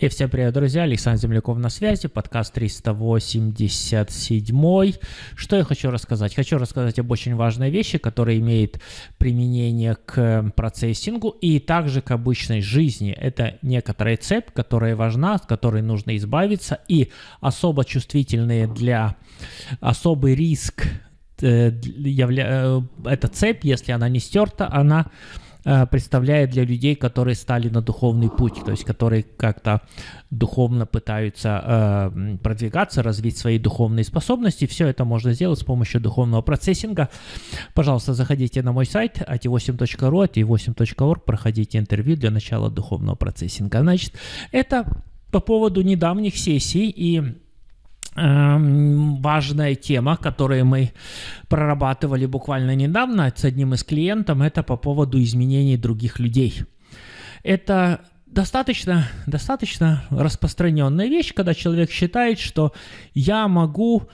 И всем привет, друзья, Александр Земляков на связи, подкаст 387. Что я хочу рассказать? Хочу рассказать об очень важной вещи, которая имеет применение к процессингу и также к обычной жизни. Это некоторая цепь, которая важна, от которой нужно избавиться, и особо чувствительные для особый риск э, явля... Э, эта цепь, если она не стерта, она представляет для людей, которые стали на духовный путь, то есть которые как-то духовно пытаются э, продвигаться, развить свои духовные способности. Все это можно сделать с помощью духовного процессинга. Пожалуйста, заходите на мой сайт at8.ru, at8.org, проходите интервью для начала духовного процессинга. Значит, это по поводу недавних сессий и важная тема, которую мы прорабатывали буквально недавно с одним из клиентов, это по поводу изменений других людей. Это достаточно, достаточно распространенная вещь, когда человек считает, что я могу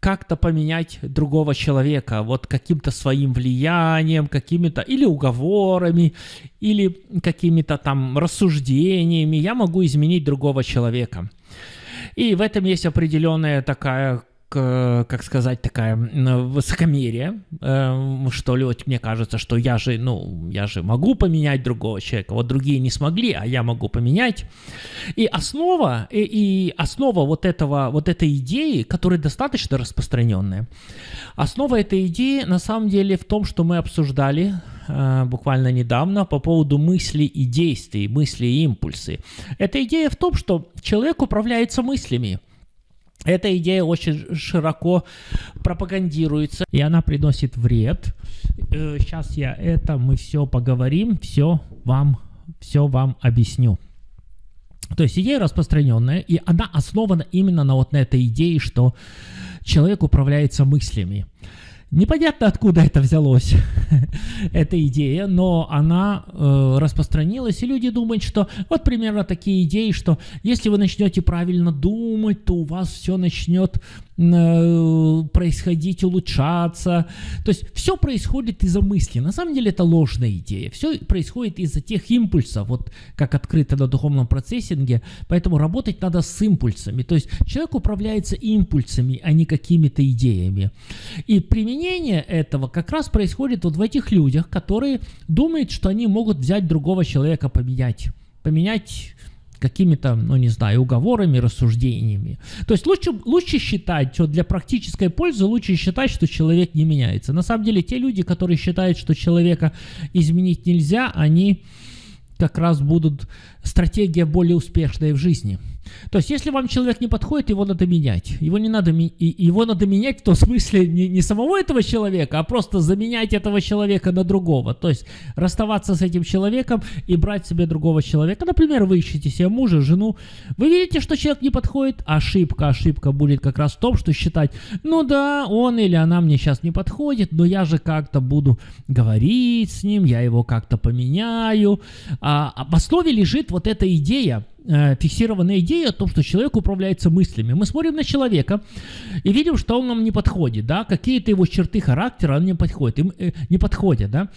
как-то поменять другого человека, вот каким-то своим влиянием, какими-то или уговорами, или какими-то там рассуждениями, я могу изменить другого человека. И в этом есть определенная такая как сказать, такая высокомерие, э, что ли, вот мне кажется, что я же, ну, я же могу поменять другого человека, вот другие не смогли, а я могу поменять. И основа, и, и основа вот этого, вот этой идеи, которая достаточно распространенная, основа этой идеи на самом деле в том, что мы обсуждали э, буквально недавно по поводу мыслей и действий, мысли и импульсы. Эта идея в том, что человек управляется мыслями. Эта идея очень широко пропагандируется, и она приносит вред. Сейчас э, я это, мы все поговорим, все вам, все вам объясню. То есть идея распространенная, и она основана именно на вот на этой идее, что человек управляется мыслями. Непонятно, откуда это взялось, эта идея, но она э, распространилась, и люди думают, что вот примерно такие идеи, что если вы начнете правильно думать, то у вас все начнет происходить, улучшаться. То есть все происходит из-за мысли. На самом деле это ложная идея. Все происходит из-за тех импульсов, вот как открыто на духовном процессинге. Поэтому работать надо с импульсами. То есть человек управляется импульсами, а не какими-то идеями. И применение этого как раз происходит вот в этих людях, которые думают, что они могут взять другого человека, поменять поменять какими-то, ну не знаю, уговорами, рассуждениями. То есть лучше, лучше считать, что для практической пользы лучше считать, что человек не меняется. На самом деле те люди, которые считают, что человека изменить нельзя, они как раз будут стратегия более успешная в жизни. То есть, если вам человек не подходит, его надо менять. Его не надо, его надо менять в том смысле не, не самого этого человека, а просто заменять этого человека на другого. То есть, расставаться с этим человеком и брать себе другого человека. Например, вы ищете себе мужа, жену. Вы видите, что человек не подходит? Ошибка, ошибка будет как раз в том, что считать, ну да, он или она мне сейчас не подходит, но я же как-то буду говорить с ним, я его как-то поменяю. А, а в основе лежит вот эта идея, э, фиксированная идея о том, что человек управляется мыслями. Мы смотрим на человека и видим, что он нам не подходит, да, какие-то его черты характера он не подходит, им, э, не подходят, да.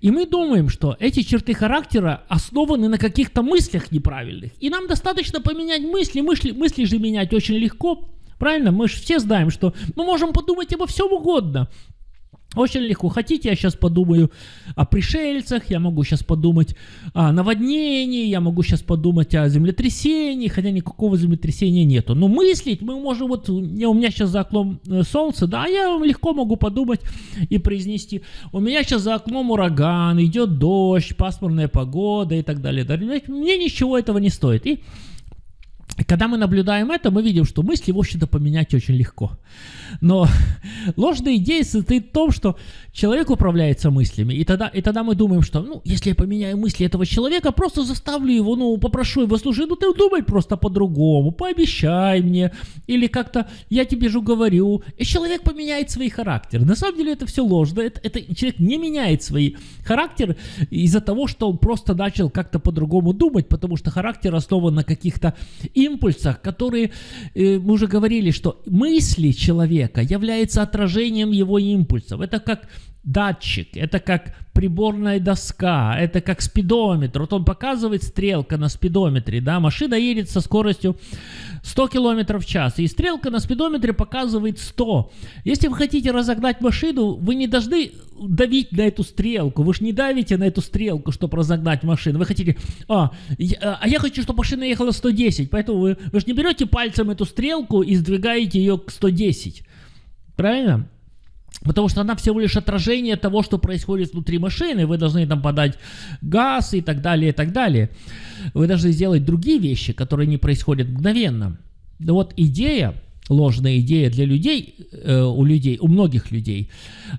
И мы думаем, что эти черты характера основаны на каких-то мыслях неправильных. И нам достаточно поменять мысли, мысли, мысли же менять очень легко, Правильно? Мы же все знаем, что мы можем подумать обо всем угодно. Очень легко. Хотите, я сейчас подумаю о пришельцах, я могу сейчас подумать о наводнении, я могу сейчас подумать о землетрясении, хотя никакого землетрясения нету. Но мыслить мы можем, вот у меня сейчас за окном э, солнце, да, я легко могу подумать и произнести, у меня сейчас за окном ураган, идет дождь, пасмурная погода и так далее. Мне ничего этого не стоит. И когда мы наблюдаем это, мы видим, что мысли, в общем-то, поменять очень легко. Но ложная идея состоит в том, что человек управляется мыслями, и тогда, и тогда мы думаем, что, ну, если я поменяю мысли этого человека, просто заставлю его, ну, попрошу его, слушай, ну, ты думай просто по-другому, пообещай мне, или как-то я тебе же говорю, и человек поменяет свой характер. На самом деле это все ложно, это, это человек не меняет свой характер из-за того, что он просто начал как-то по-другому думать, потому что характер основан на каких-то импульсах, которые, э, мы уже говорили, что мысли человека являются отражением его импульсов. Это как датчик, это как приборная доска, это как спидометр. Вот он показывает стрелка на спидометре, да, машина едет со скоростью 100 км в час, и стрелка на спидометре показывает 100. Если вы хотите разогнать машину, вы не должны давить на эту стрелку, вы же не давите на эту стрелку, чтобы разогнать машину. Вы хотите, а, я, а я хочу, чтобы машина ехала 110, поэтому вы, вы же не берете пальцем эту стрелку и сдвигаете ее к 110. Правильно? Потому что она всего лишь отражение того, что происходит внутри машины. Вы должны там подать газ и так далее, и так далее. Вы должны сделать другие вещи, которые не происходят мгновенно. Вот идея, ложная идея для людей, э, у людей, у многих людей,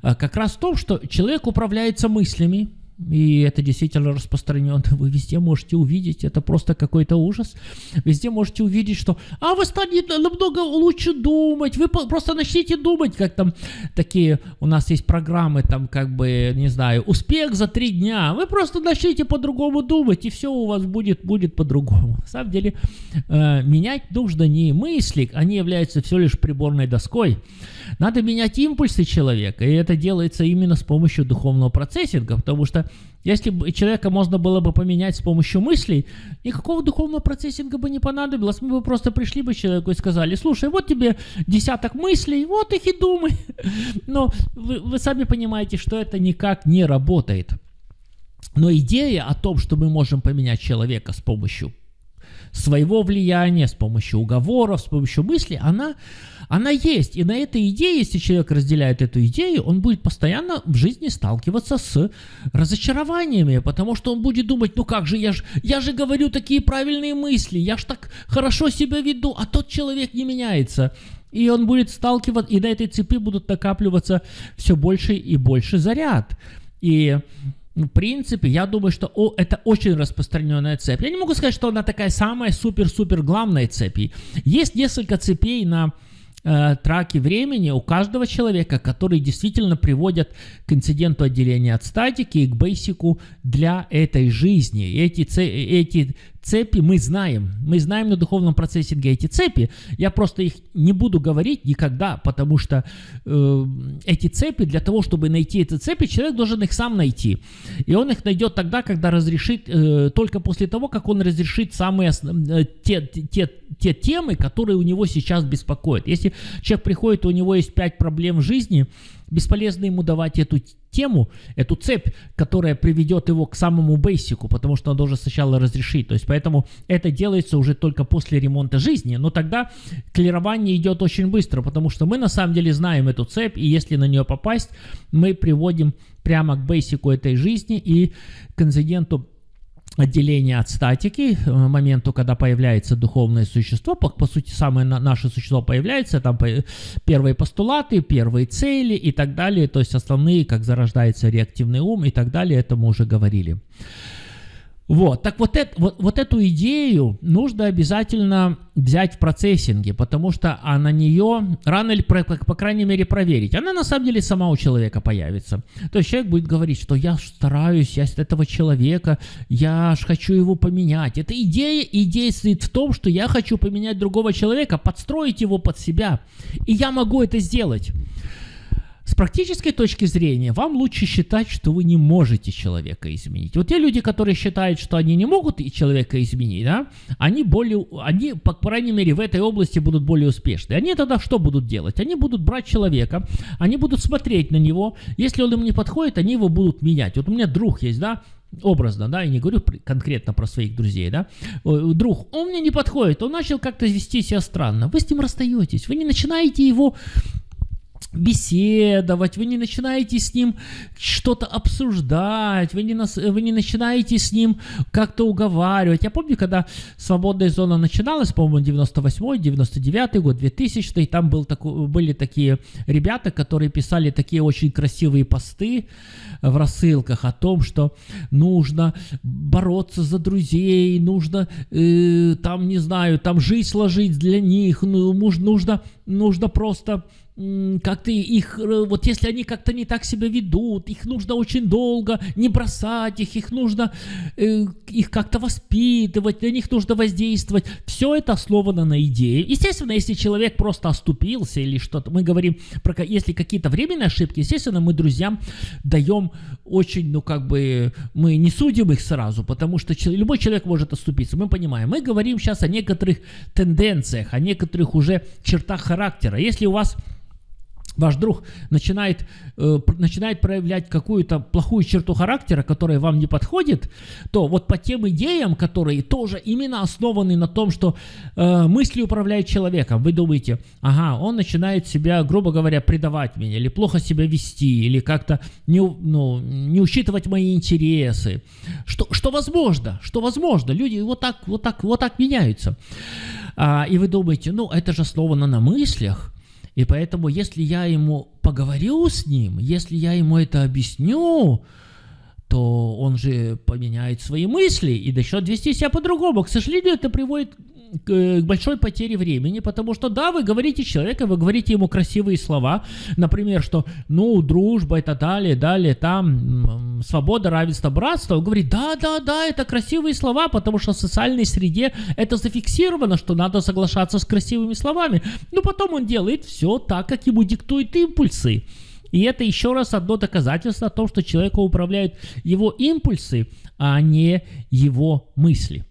э, как раз в том, что человек управляется мыслями, и это действительно распространено. Вы везде можете увидеть, это просто какой-то ужас. Везде можете увидеть, что «А вы станете намного лучше думать, вы просто начните думать», как там такие у нас есть программы, там как бы, не знаю, успех за три дня. Вы просто начните по-другому думать, и все у вас будет, будет по-другому. На самом деле, э, менять нужно не мысли, они являются всего лишь приборной доской. Надо менять импульсы человека, и это делается именно с помощью духовного процессинга, потому что если бы человека можно было бы поменять с помощью мыслей, никакого духовного процессинга бы не понадобилось. Мы бы просто пришли бы человеку и сказали, слушай, вот тебе десяток мыслей, вот их и думай. Но вы, вы сами понимаете, что это никак не работает. Но идея о том, что мы можем поменять человека с помощью своего влияния, с помощью уговоров, с помощью мысли, она, она есть. И на этой идее, если человек разделяет эту идею, он будет постоянно в жизни сталкиваться с разочарованиями, потому что он будет думать, ну как же, я же, я же говорю такие правильные мысли, я же так хорошо себя веду, а тот человек не меняется. И он будет сталкиваться, и на этой цепи будут накапливаться все больше и больше заряд. И в принципе, я думаю, что о, это очень распространенная цепь. Я не могу сказать, что она такая самая супер-супер главная цепь. Есть несколько цепей на э, траке времени у каждого человека, которые действительно приводят к инциденту отделения от статики и к бейсику для этой жизни. Эти, эти цепи мы знаем. Мы знаем на духовном процессинге эти цепи. Я просто их не буду говорить никогда, потому что э, эти цепи, для того, чтобы найти эти цепи, человек должен их сам найти. И он их найдет тогда, когда разрешит, э, только после того, как он разрешит самые э, те, те, те темы, которые у него сейчас беспокоят. Если человек приходит, у него есть пять проблем в жизни, бесполезно ему давать эту тему, эту цепь, которая приведет его к самому бейсику, потому что он должен сначала разрешить. То есть поэтому это делается уже только после ремонта жизни. Но тогда клирование идет очень быстро, потому что мы на самом деле знаем эту цепь, и если на нее попасть, мы приводим прямо к бейсику этой жизни и к инциденту отделение от статики, э, моменту, когда появляется духовное существо, по, по сути, самое на, наше существо появляется, там по, первые постулаты, первые цели и так далее, то есть основные, как зарождается реактивный ум и так далее, это мы уже говорили. Вот, так вот, это, вот, вот эту идею нужно обязательно взять в процессинге, потому что а на нее рано или, по, по крайней мере, проверить. Она на самом деле сама у человека появится. То есть человек будет говорить, что я стараюсь, я с этого человека, я ж хочу его поменять. Это идея, идея стоит в том, что я хочу поменять другого человека, подстроить его под себя. И я могу это сделать. С практической точки зрения, вам лучше считать, что вы не можете человека изменить. Вот те люди, которые считают, что они не могут человека изменить, да, они более, они, по крайней мере, в этой области будут более успешны. Они тогда что будут делать? Они будут брать человека, они будут смотреть на него, если он им не подходит, они его будут менять. Вот у меня друг есть, да, образно, да, я не говорю конкретно про своих друзей, да, друг, он мне не подходит, он начал как-то вести себя странно, вы с ним расстаетесь, вы не начинаете его беседовать, вы не начинаете с ним что-то обсуждать, вы не, нас, вы не начинаете с ним как-то уговаривать. Я помню, когда «Свободная зона» начиналась, по-моему, 98-й, 99-й год, 2000-й, там был такой, были такие ребята, которые писали такие очень красивые посты в рассылках о том, что нужно бороться за друзей, нужно э, там, не знаю, там жизнь сложить для них, ну, нужно нужно просто как-то их, э, вот если они как-то не так себя ведут, их нужно очень долго не бросать их, их нужно э, их как-то воспитывать, на них нужно воздействовать. Все это основано на идее. Естественно, если человек просто оступился или что-то, мы говорим про, если какие-то временные ошибки, естественно, мы друзьям даем очень, ну как бы, мы не судим их сразу, потому что любой человек может оступиться, мы понимаем. Мы говорим сейчас о некоторых тенденциях, о некоторых уже чертах характера. Если у вас ваш друг начинает, э, начинает проявлять какую-то плохую черту характера, которая вам не подходит, то вот по тем идеям, которые тоже именно основаны на том, что э, мысли управляют человеком, вы думаете, ага, он начинает себя, грубо говоря, предавать меня, или плохо себя вести, или как-то не, ну, не учитывать мои интересы, что, что возможно, что возможно, люди вот так, вот так, вот так меняются. А, и вы думаете, ну, это же основано на мыслях, и поэтому, если я ему поговорю с ним, если я ему это объясню, то он же поменяет свои мысли и начнет вести себя по-другому. К сожалению, это приводит к большой потере времени, потому что, да, вы говорите человеку, вы говорите ему красивые слова, например, что, ну, дружба, это далее, далее, там, свобода, равенство, братство, он говорит, да, да, да, это красивые слова, потому что в социальной среде это зафиксировано, что надо соглашаться с красивыми словами, но потом он делает все так, как ему диктуют импульсы. И это еще раз одно доказательство о том, что человека управляют его импульсы, а не его мысли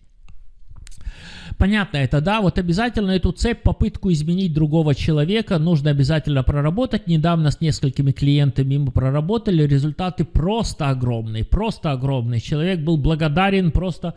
понятно это, да, вот обязательно эту цепь, попытку изменить другого человека нужно обязательно проработать. Недавно с несколькими клиентами мы проработали, результаты просто огромные, просто огромные. Человек был благодарен, просто,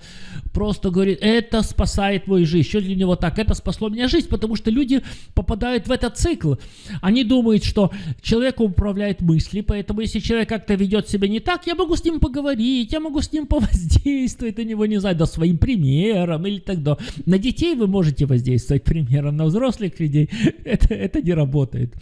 просто говорит, это спасает мою жизнь. Что для него так? Это спасло меня жизнь, потому что люди попадают в этот цикл. Они думают, что человек управляет мысли, поэтому если человек как-то ведет себя не так, я могу с ним поговорить, я могу с ним повоздействовать на него, не знаю, да, своим примером или так далее. На детей вы можете воздействовать примером, на взрослых людей это, это не работает.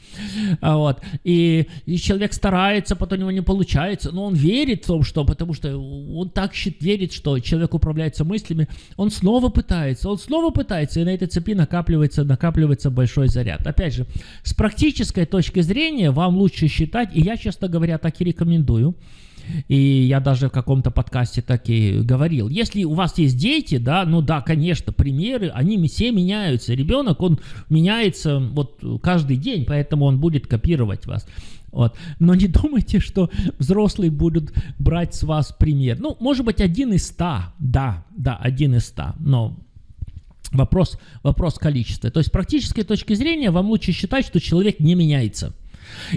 А вот. И, и человек старается, потом у него не получается, но он верит в том, что, потому что он так верит, что человек управляется мыслями, он снова пытается, он снова пытается, и на этой цепи накапливается, накапливается большой заряд. Опять же, с практической точки зрения вам лучше считать, и я, честно говоря, так и рекомендую, и я даже в каком-то подкасте так и говорил. Если у вас есть дети, да, ну да, конечно, примеры, они все меняются. Ребенок, он меняется вот каждый день, поэтому он будет копировать вас. Вот. Но не думайте, что взрослые будут брать с вас пример. Ну, может быть, один из ста, да, да, один из ста, но вопрос, вопрос количества. То есть, с практической точки зрения, вам лучше считать, что человек не меняется.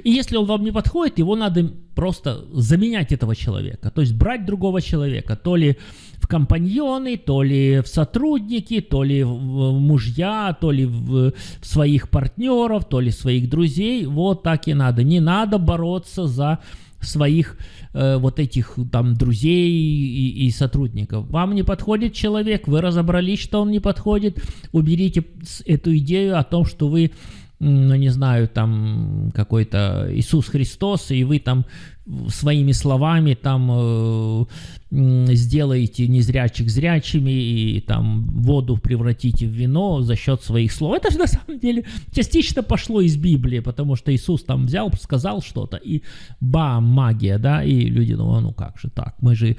И если он вам не подходит, его надо просто заменять этого человека. То есть брать другого человека, то ли в компаньоны, то ли в сотрудники, то ли в мужья, то ли в своих партнеров, то ли своих друзей. Вот так и надо. Не надо бороться за своих э, вот этих там друзей и, и сотрудников. Вам не подходит человек, вы разобрались, что он не подходит, уберите эту идею о том, что вы ну не знаю, там какой-то Иисус Христос, и вы там своими словами там э, сделаете незрячих зрячими и там воду превратите в вино за счет своих слов. Это же на самом деле частично пошло из Библии, потому что Иисус там взял, сказал что-то, и бам, магия, да, и люди думают, ну как же так, мы же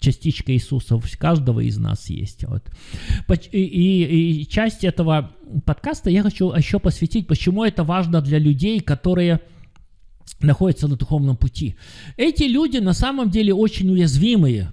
частичка Иисуса в каждого из нас есть. Вот. И, и, и часть этого подкаста я хочу еще посвятить, почему это важно для людей, которые находятся на духовном пути. Эти люди на самом деле очень уязвимые.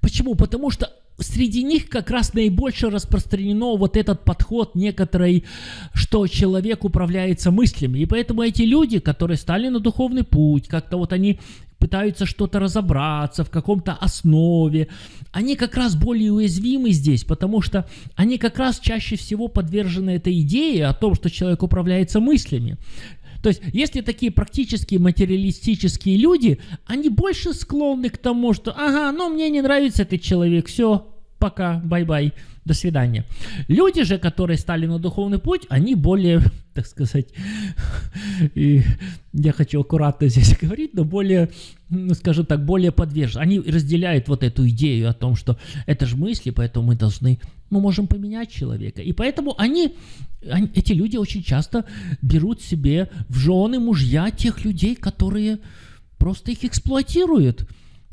Почему? Потому что среди них как раз наибольше распространено вот этот подход некоторый, что человек управляется мыслями. И поэтому эти люди, которые стали на духовный путь, как-то вот они пытаются что-то разобраться в каком-то основе, они как раз более уязвимы здесь, потому что они как раз чаще всего подвержены этой идее о том, что человек управляется мыслями. То есть, если такие практически материалистические люди, они больше склонны к тому, что, ага, ну мне не нравится этот человек, все, пока, bye-bye, до свидания. Люди же, которые стали на духовный путь, они более, так сказать, и я хочу аккуратно здесь говорить, но более, ну, скажем так, более подвержены. Они разделяют вот эту идею о том, что это же мысли, поэтому мы должны, мы можем поменять человека. И поэтому они, они эти люди очень часто берут себе в жены мужья тех людей, которые просто их эксплуатируют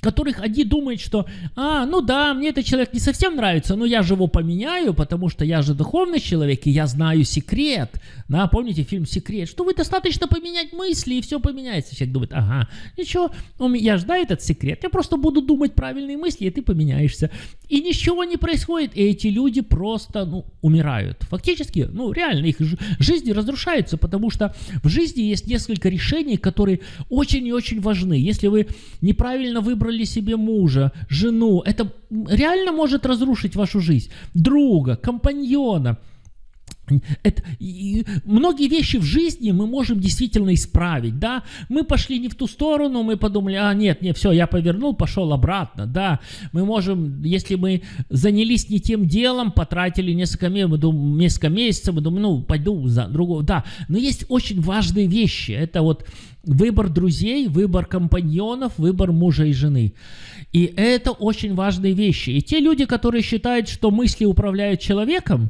которых они думают, что, а, ну да, мне этот человек не совсем нравится, но я же его поменяю, потому что я же духовный человек, и я знаю секрет. Да, помните фильм «Секрет», что вы достаточно поменять мысли, и все поменяется. Человек думает, ага, ничего, я же этот секрет, я просто буду думать правильные мысли, и ты поменяешься. И ничего не происходит, и эти люди просто, ну, умирают. Фактически, ну, реально, их жизни разрушаются, потому что в жизни есть несколько решений, которые очень и очень важны. Если вы неправильно выбрали выбрали себе мужа, жену, это реально может разрушить вашу жизнь. Друга, компаньона. Это, и многие вещи в жизни мы можем действительно исправить, да, мы пошли не в ту сторону, мы подумали, а нет, нет, все, я повернул, пошел обратно, да, мы можем, если мы занялись не тем делом, потратили несколько, мы думаем, несколько месяцев, мы думаем, ну, пойду за другого, да, но есть очень важные вещи, это вот Выбор друзей, выбор компаньонов, выбор мужа и жены. И это очень важные вещи. И те люди, которые считают, что мысли управляют человеком,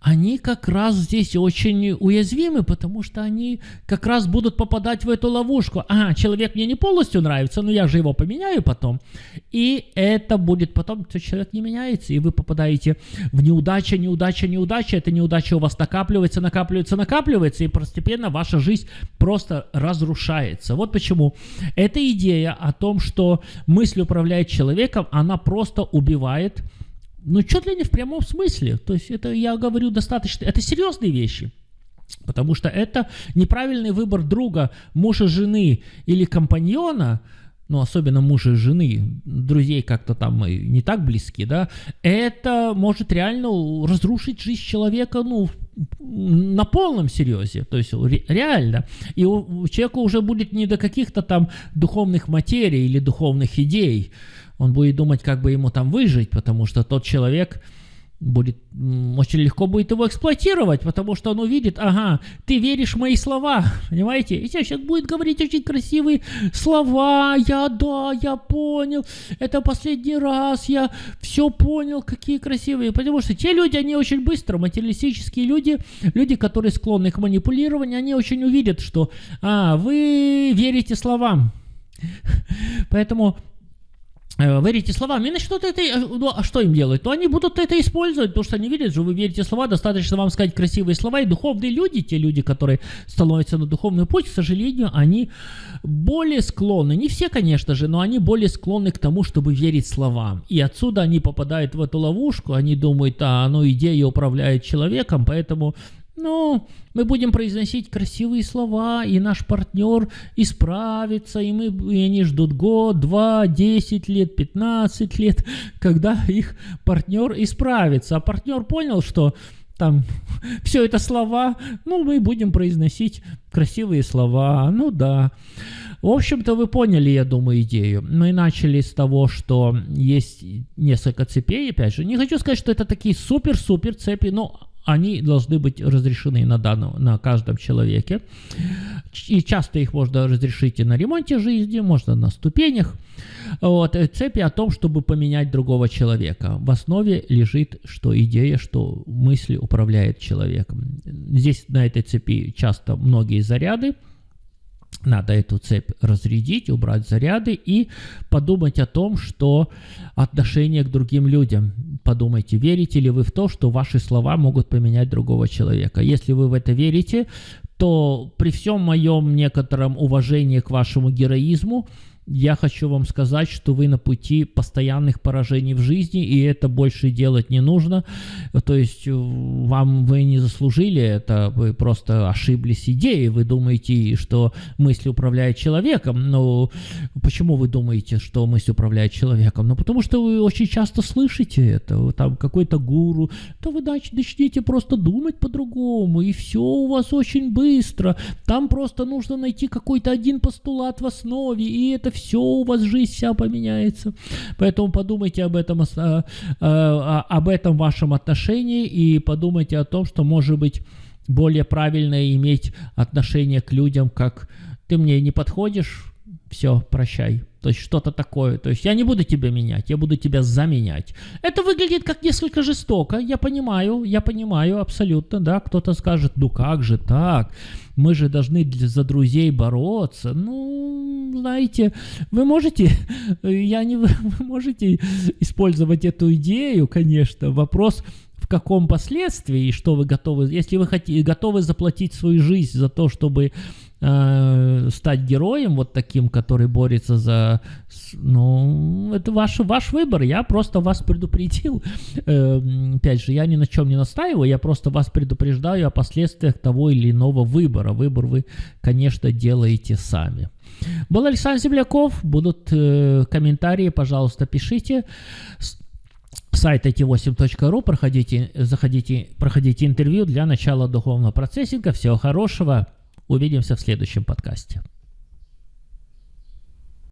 они как раз здесь очень уязвимы, потому что они как раз будут попадать в эту ловушку. А, человек мне не полностью нравится, но я же его поменяю потом. И это будет потом, что человек не меняется, и вы попадаете в неудача, неудача, неудача. Эта неудача у вас накапливается, накапливается, накапливается, и постепенно ваша жизнь просто разрушается. Вот почему эта идея о том, что мысль управляет человеком, она просто убивает ну, чуть ли не в прямом смысле. То есть это, я говорю, достаточно... Это серьезные вещи. Потому что это неправильный выбор друга, мужа, жены или компаньона, ну, особенно мужа и жены, друзей как-то там не так близки, да, это может реально разрушить жизнь человека, ну, на полном серьезе, то есть реально. И у, человека уже будет не до каких-то там духовных материй или духовных идей, он будет думать, как бы ему там выжить, потому что тот человек будет очень легко будет его эксплуатировать, потому что он увидит, ага, ты веришь в мои слова, понимаете? И сейчас будет говорить очень красивые слова, я да, я понял, это последний раз, я все понял, какие красивые, потому что те люди, они очень быстро, материалистические люди, люди, которые склонны к манипулированию, они очень увидят, что, а, вы верите словам, Поэтому верите словам и начнут это, э, ну а что им делать? То они будут это использовать, потому что они видят, что вы верите слова, достаточно вам сказать красивые слова, и духовные люди, те люди, которые становятся на духовный путь, к сожалению, они более склонны, не все, конечно же, но они более склонны к тому, чтобы верить словам. И отсюда они попадают в эту ловушку, они думают, а, ну идея управляет человеком, поэтому ну, мы будем произносить красивые слова, и наш партнер исправится, и, мы, и они ждут год, два, десять лет, пятнадцать лет, когда их партнер исправится. А партнер понял, что там все это слова, ну, мы будем произносить красивые слова, ну да. В общем-то, вы поняли, я думаю, идею. Мы начали с того, что есть несколько цепей, опять же. Не хочу сказать, что это такие супер-супер цепи, но они должны быть разрешены на, данном, на каждом человеке. И часто их можно разрешить и на ремонте жизни, можно на ступенях. Вот, э, цепи о том, чтобы поменять другого человека. В основе лежит что идея, что мысли управляет человеком. Здесь на этой цепи часто многие заряды, надо эту цепь разрядить, убрать заряды и подумать о том, что отношение к другим людям. Подумайте, верите ли вы в то, что ваши слова могут поменять другого человека. Если вы в это верите, то при всем моем некотором уважении к вашему героизму, я хочу вам сказать, что вы на пути постоянных поражений в жизни, и это больше делать не нужно. То есть э, вам вы не заслужили это, вы просто ошиблись идеей. Вы думаете, что мысль управляет человеком. Но почему вы думаете, что мысль управляет человеком? Ну, потому что вы очень часто слышите это. Там какой-то гуру. То вы начнете просто думать по-другому, и все у вас очень быстро. Там просто нужно найти какой-то один постулат в основе, и это все у вас жизнь вся поменяется. Поэтому подумайте об этом, э, э, об этом вашем отношении и подумайте о том, что может быть более правильно иметь отношение к людям, как ты мне не подходишь, все, прощай. То есть что-то такое. То есть я не буду тебя менять, я буду тебя заменять. Это выглядит как несколько жестоко, я понимаю, я понимаю абсолютно, да. Кто-то скажет, ну как же так? Мы же должны за друзей бороться. Ну, знаете, вы можете, я не, вы можете использовать эту идею, конечно. Вопрос в каком последствии и что вы готовы, если вы хотите, готовы заплатить свою жизнь за то, чтобы э, стать героем вот таким, который борется за, ну, это ваш, ваш выбор, я просто вас предупредил, э, опять же, я ни на чем не настаиваю, я просто вас предупреждаю о последствиях того или иного выбора, выбор вы, конечно, делаете сами. Был Александр Земляков, будут э, комментарии, пожалуйста, пишите сайт it8.ru, проходите, заходите, проходите интервью для начала духовного процессинга. Всего хорошего. Увидимся в следующем подкасте.